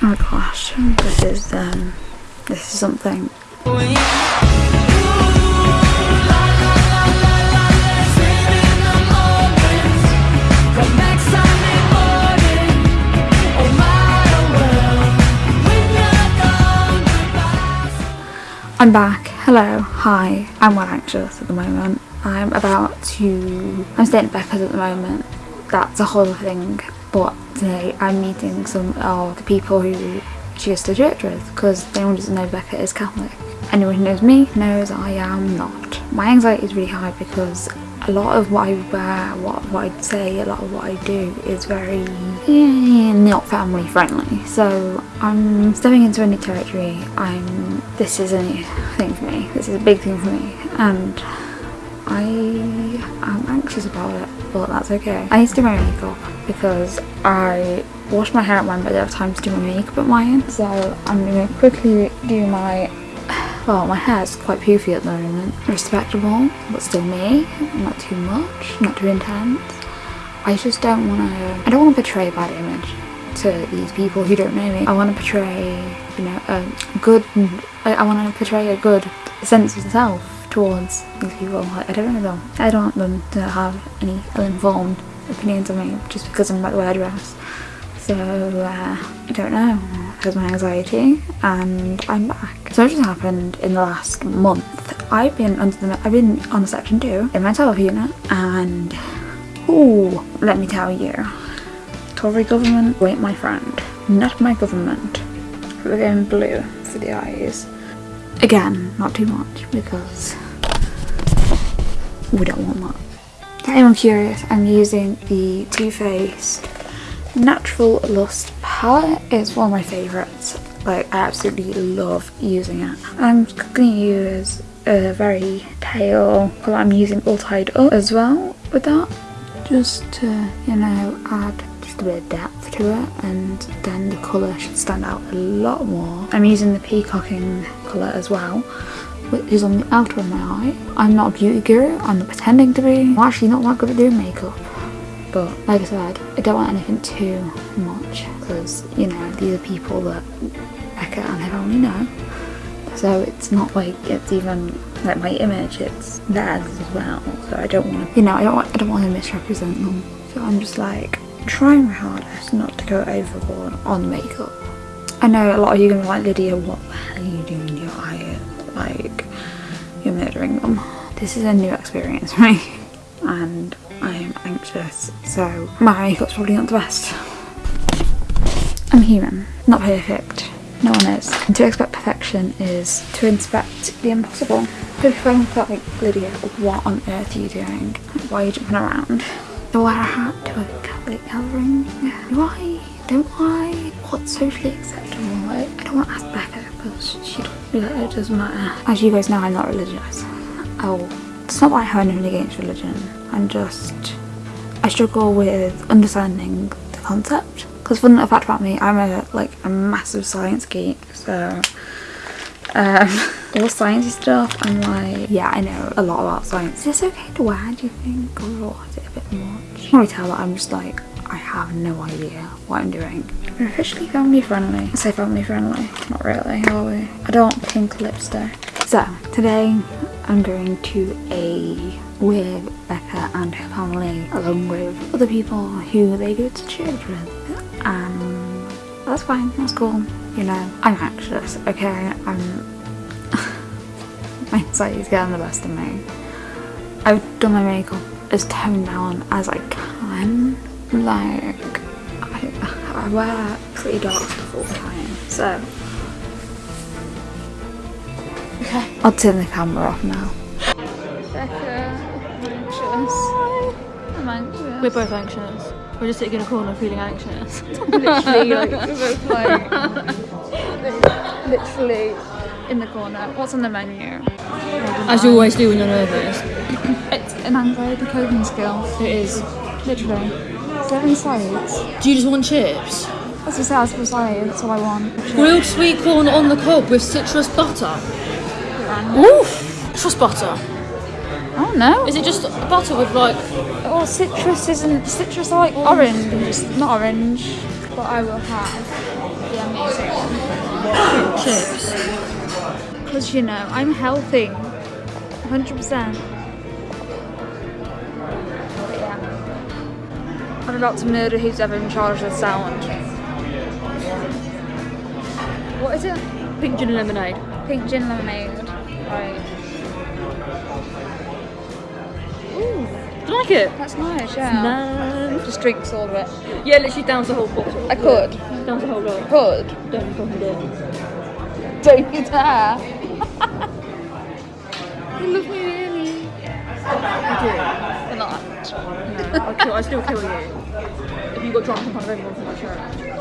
Oh gosh, this is um, this is something. I'm back. Hello. Hi. I'm well anxious at the moment. I'm about to. I'm staying at Becca's at the moment. That's a whole thing. But today I'm meeting some of the people who she goes to church with because anyone who doesn't know Becca is Catholic. Anyone who knows me knows I am not. My anxiety is really high because a lot of what I wear, what, what I say, a lot of what I do is very eh, not family friendly. So I'm stepping into a new territory. I'm this is a new thing for me. This is a big thing for me, and I am anxious about it, but that's okay. I need to do my makeup because I wash my hair at mine but I don't have time to do my makeup at mine. So I'm going to quickly do my well, my hair's quite poofy at the moment. Respectable, but still me. Not too much, not too intense. I just don't want to, I don't want to portray a bad image to these people who don't know me. I want to portray, you know, a good, I, I want to portray a good sense of self towards these people. I don't know. I don't want them to have any ill-informed opinions of me just because I'm about the way I dress. So, uh, I don't know because my anxiety and I'm back. So what just happened in the last month. I've been under the I've been on a section two in my health unit and oh let me tell you Tory government wait my friend not my government we're going blue for the eyes again not too much because we don't want that to anyone curious I'm using the Too Faced Natural Lust palette It's one of my favourites. Like I absolutely love using it. I'm going to use a very pale colour. I'm using All Tied Up as well with that. Just to, you know, add just a bit of depth to it and then the colour should stand out a lot more. I'm using the Peacocking colour as well which is on the outer of my eye. I'm not a beauty guru, I'm not pretending to be. I'm actually not that good at doing makeup but like I said I don't want anything too much because you know these are people that Becca and her family know so it's not like it's even like my image it's theirs as well so I don't want to you know I don't want I don't want to misrepresent them so I'm just like trying my hardest not to go overboard on makeup I know a lot of you are gonna be like Lydia what the hell are you doing to your eye like you're murdering them this is a new experience for me and I am anxious, so my makeup's probably not the best. I'm human, not perfect. No one is. And to expect perfection is to inspect the impossible. If I'm like, Lydia, what on earth are you doing? Why are you jumping around? Do I hat to a Catholic gathering? Do I? Don't I? What's socially acceptable? Like, I don't want to ask Becca because she it doesn't matter. As you guys know, I'm not religious. Oh, it's not that I have anything against religion. I'm just, I struggle with understanding the concept. Because fun fact about me, I'm a like a massive science geek, so um, all sciencey stuff, I'm like, yeah, I know a lot about science. Is this okay to wear, do you think, or is it a much? Can tell that I'm just like, I have no idea what I'm doing. We're officially family friendly. I say family friendly, not really, are we? I don't pink lipstick. So, today I'm going to a with Becca and her family along with other people who they go to church with and that's fine, that's cool. You know, I'm anxious, okay? I'm... my anxiety's getting the best of me. I've done my makeup as toned down as I can. Like, I, I wear pretty dark stuff all the time, so Okay. I'll turn the camera off now. Becca, I'm anxious. I'm anxious. We're both anxious. We're just sitting in a corner feeling anxious. literally, like, we're both like, literally in the corner. What's on the menu? As you always do when you're nervous. An anxiety coping skill. It is. Literally. Seven sides. Do you just want chips? That's what just how it's that's all I want. Grilled sweet corn on the cob with citrus butter. Oof! Trust butter. Oh no. Is it just butter with like... Oh, citrus isn't... Citrus like orange. Not orange. but I will have the amazing one. Chips. Because you know, I'm healthy. 100%. Yeah. About to murder who's ever in charge of the sound. What is it? Pink gin and lemonade. Pink gin lemonade. Right. Ooh, Do you like it? that's nice, yeah. No. Just drinks all of it. Yeah, literally downs the whole bottle. I could. Downs the whole lot. Could. Don't fucking do it. Don't you dare. you love me really. I Or not. do. I'll, kill, I'll still kill you. 一个状况，为什么这么事儿？